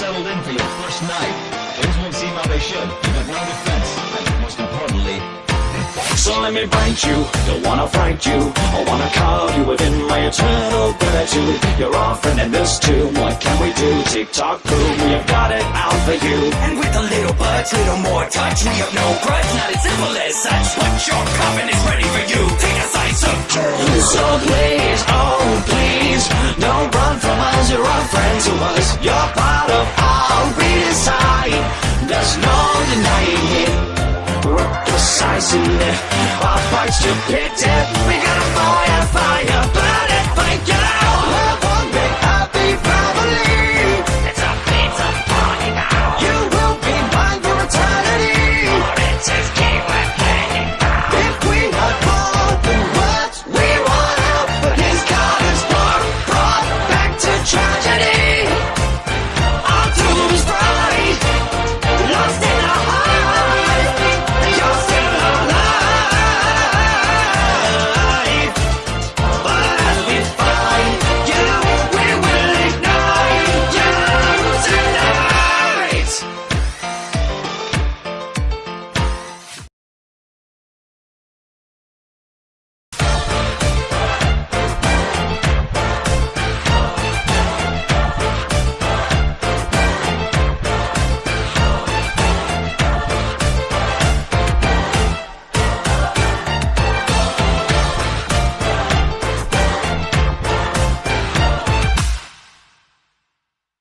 settled in for your first night. Things won't seem how they should. Got no defense, and most importantly, So let me bite you, don't wanna fight you I wanna carve you within my eternal gratitude You're offering and this too, what can we do? Tick-tock boom, we have got it out for you And with a little budge, little more touch, we have no grudge, not as simple as such. But your coffin is ready us, you're a friend to us. You're part of our redesign There's no denying it. We're precisely Our fights to pit it